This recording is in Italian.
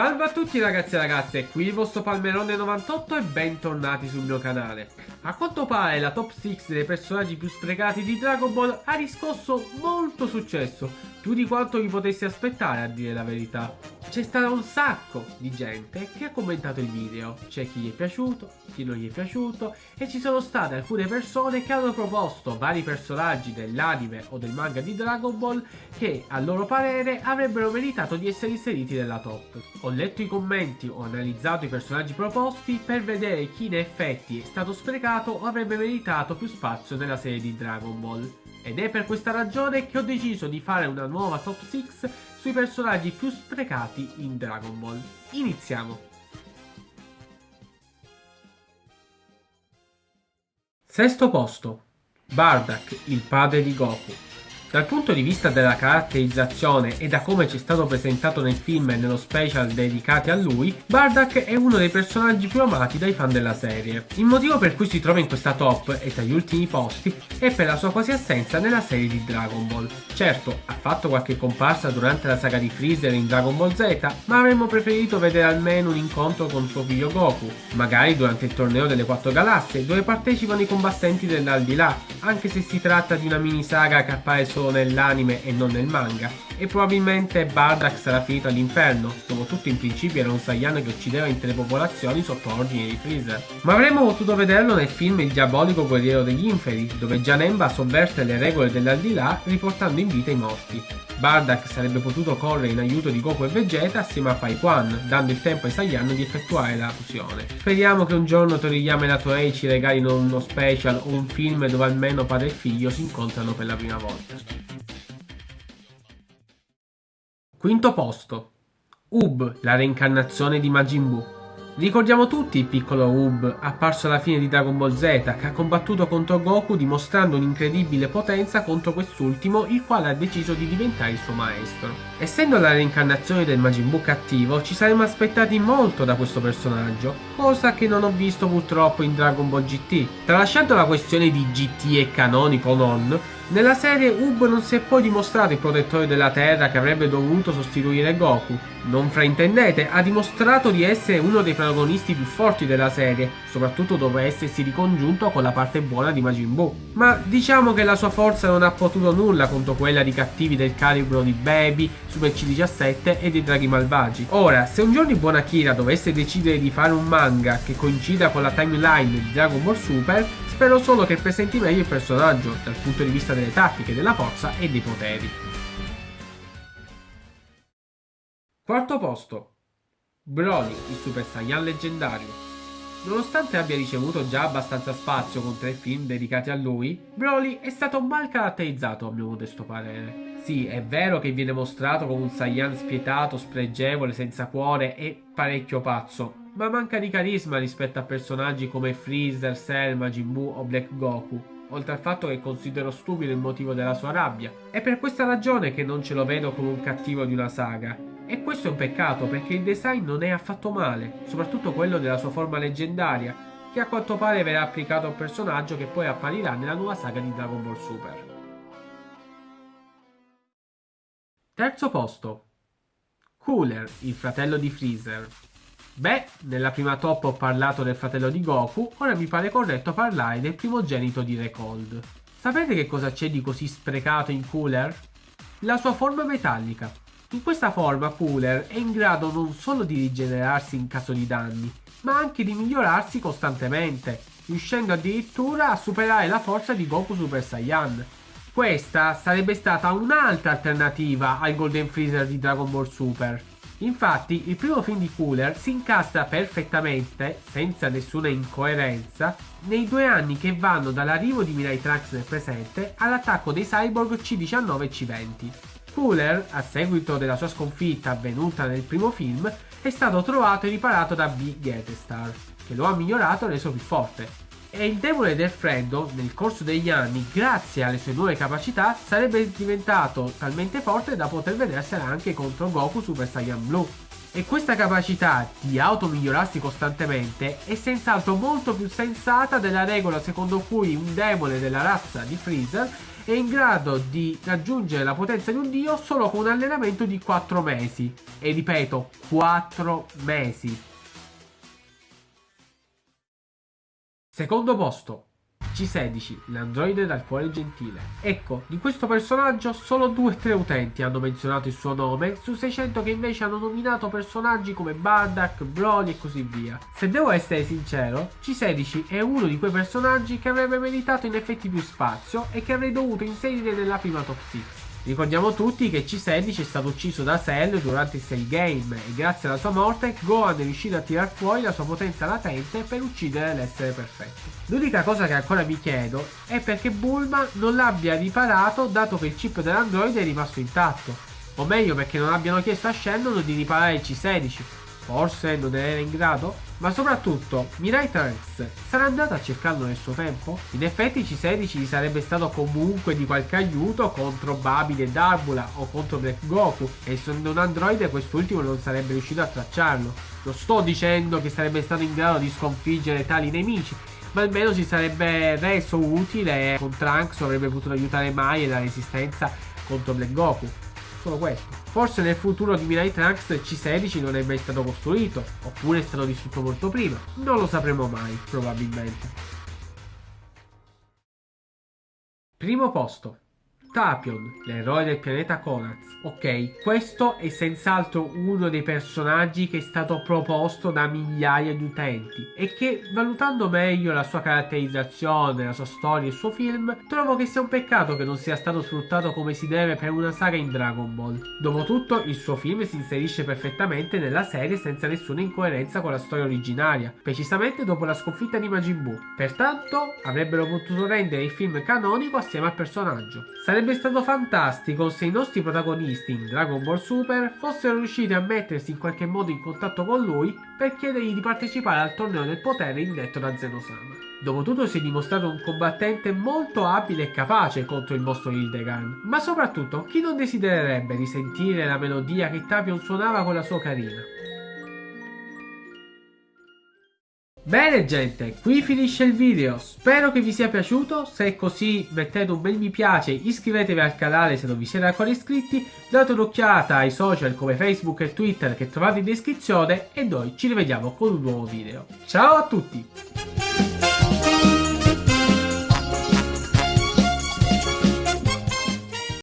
Salve a tutti ragazzi e ragazze, qui il vostro Palmerone 98 e bentornati sul mio canale. A quanto pare la top 6 dei personaggi più sprecati di Dragon Ball ha riscosso molto successo, più di quanto vi potessi aspettare a dire la verità. C'è stato un sacco di gente che ha commentato il video, c'è chi gli è piaciuto, chi non gli è piaciuto e ci sono state alcune persone che hanno proposto vari personaggi dell'anime o del manga di Dragon Ball che a loro parere avrebbero meritato di essere inseriti nella top. Ho letto i commenti, ho analizzato i personaggi proposti per vedere chi in effetti è stato sprecato o avrebbe meritato più spazio nella serie di Dragon Ball. Ed è per questa ragione che ho deciso di fare una nuova top 6 sui personaggi più sprecati in Dragon Ball. Iniziamo! Sesto posto. Bardak, il padre di Goku. Dal punto di vista della caratterizzazione e da come ci è stato presentato nel film e nello special dedicati a lui, Bardak è uno dei personaggi più amati dai fan della serie. Il motivo per cui si trova in questa top e tra gli ultimi posti è per la sua quasi assenza nella serie di Dragon Ball. Certo, ha fatto qualche comparsa durante la saga di Freezer in Dragon Ball Z, ma avremmo preferito vedere almeno un incontro con suo figlio Goku, magari durante il torneo delle quattro galassie dove partecipano i combattenti dell'Aldilà, anche se si tratta di una mini saga che appare solo solo nell'anime e non nel manga. E probabilmente Bardak sarà finito all'inferno, dopo tutto in principio era un Saiyan che uccideva intere popolazioni sotto ordine di Freezer. Ma avremmo potuto vederlo nel film Il diabolico guerriero degli inferi, dove Janemba sovverte le regole dell'aldilà riportando in vita i morti. Bardak sarebbe potuto correre in aiuto di Goku e Vegeta assieme a Pai Quan, dando il tempo ai Saiyan di effettuare la fusione. Speriamo che un giorno Toriyama e la Toei ci regalino uno special o un film dove almeno padre e figlio si incontrano per la prima volta. Quinto posto. Ub, la reincarnazione di Majin Buu. Ricordiamo tutti il piccolo Ub, apparso alla fine di Dragon Ball Z, che ha combattuto contro Goku dimostrando un'incredibile potenza contro quest'ultimo, il quale ha deciso di diventare il suo maestro. Essendo la reincarnazione del Majin Buu cattivo, ci saremmo aspettati molto da questo personaggio, cosa che non ho visto purtroppo in Dragon Ball GT. Tralasciando la questione di GT e canonico o non, nella serie Ub non si è poi dimostrato il protettore della Terra che avrebbe dovuto sostituire Goku. Non fraintendete, ha dimostrato di essere uno dei protagonisti più forti della serie, soprattutto dopo essersi ricongiunto con la parte buona di Majin Buu. Ma diciamo che la sua forza non ha potuto nulla contro quella di cattivi del calibro di Baby, Super C17 e dei draghi malvagi. Ora, se un giorno buon Akira dovesse decidere di fare un manga che coincida con la timeline di Dragon Ball Super, Spero solo che presenti meglio il personaggio dal punto di vista delle tattiche, della forza e dei poteri. Quarto posto. Broly, il Super Saiyan leggendario. Nonostante abbia ricevuto già abbastanza spazio con tre film dedicati a lui, Broly è stato mal caratterizzato a mio modesto parere. Sì, è vero che viene mostrato come un Saiyan spietato, spregevole, senza cuore e parecchio pazzo, ma manca di carisma rispetto a personaggi come Freezer, Cell, Majin Buu o Black Goku, oltre al fatto che considero stupido il motivo della sua rabbia. È per questa ragione che non ce lo vedo come un cattivo di una saga. E questo è un peccato perché il design non è affatto male, soprattutto quello della sua forma leggendaria, che a quanto pare verrà applicato a un personaggio che poi apparirà nella nuova saga di Dragon Ball Super. Terzo posto. Cooler, il fratello di Freezer. Beh, nella prima top ho parlato del fratello di Goku, ora mi pare corretto parlare del primogenito di Recold. Sapete che cosa c'è di così sprecato in Cooler? La sua forma metallica. In questa forma Cooler è in grado non solo di rigenerarsi in caso di danni, ma anche di migliorarsi costantemente, riuscendo addirittura a superare la forza di Goku Super Saiyan. Questa sarebbe stata un'altra alternativa al Golden Freezer di Dragon Ball Super, Infatti, il primo film di Cooler si incastra perfettamente, senza nessuna incoerenza, nei due anni che vanno dall'arrivo di Mirai Trunks nel presente all'attacco dei cyborg C19 e C20. Cooler, a seguito della sua sconfitta avvenuta nel primo film, è stato trovato e riparato da B. Getestar, che lo ha migliorato e reso più forte, e il demone del freddo, nel corso degli anni, grazie alle sue nuove capacità, sarebbe diventato talmente forte da poter vedersela anche contro Goku Super Saiyan Blue. E questa capacità di automigliorarsi costantemente è senz'altro molto più sensata della regola secondo cui un demone della razza di Freezer è in grado di raggiungere la potenza di un dio solo con un allenamento di 4 mesi. E ripeto, 4 mesi. Secondo posto, C16, l'androide dal cuore gentile. Ecco, di questo personaggio solo 2-3 utenti hanno menzionato il suo nome, su 600 che invece hanno nominato personaggi come Bardak, Broly e così via. Se devo essere sincero, C16 è uno di quei personaggi che avrebbe meritato in effetti più spazio e che avrei dovuto inserire nella prima top 6. Ricordiamo tutti che C16 è stato ucciso da Cell durante il Cell Game e grazie alla sua morte Gohan è riuscito a tirar fuori la sua potenza latente per uccidere l'essere perfetto. L'unica cosa che ancora mi chiedo è perché Bulma non l'abbia riparato dato che il chip dell'androide è rimasto intatto. O meglio perché non abbiano chiesto a Shannon di riparare il C16. Forse non era in grado? Ma soprattutto, Mirai Trunks sarà andato a cercarlo nel suo tempo? In effetti C16 gli sarebbe stato comunque di qualche aiuto contro Babide e Darbula o contro Black Goku e essendo un androide quest'ultimo non sarebbe riuscito a tracciarlo. Non sto dicendo che sarebbe stato in grado di sconfiggere tali nemici, ma almeno si sarebbe reso utile con Trunks avrebbe potuto aiutare Mai e la resistenza contro Black Goku. Solo questo. Forse nel futuro di Mirai Trunks C16 non è mai stato costruito, oppure è stato distrutto molto prima. Non lo sapremo mai, probabilmente. Primo posto. Tapion, l'eroe del pianeta Konaz. Ok, questo è senz'altro uno dei personaggi che è stato proposto da migliaia di utenti e che, valutando meglio la sua caratterizzazione, la sua storia e il suo film, trovo che sia un peccato che non sia stato sfruttato come si deve per una saga in Dragon Ball. Dopotutto, il suo film si inserisce perfettamente nella serie senza nessuna incoerenza con la storia originaria, precisamente dopo la sconfitta di Majin Buu. Pertanto, avrebbero potuto rendere il film canonico assieme al personaggio. Sarebbe Sarebbe stato fantastico se i nostri protagonisti in Dragon Ball Super fossero riusciti a mettersi in qualche modo in contatto con lui per chiedergli di partecipare al torneo del potere indetto da Zenosama. Dopotutto si è dimostrato un combattente molto abile e capace contro il mostro Hildegarn, ma soprattutto chi non desidererebbe risentire la melodia che Tapion suonava con la sua carina? Bene gente, qui finisce il video, spero che vi sia piaciuto, se è così mettete un bel mi piace, iscrivetevi al canale se non vi siete ancora iscritti, date un'occhiata ai social come Facebook e Twitter che trovate in descrizione e noi ci rivediamo con un nuovo video. Ciao a tutti!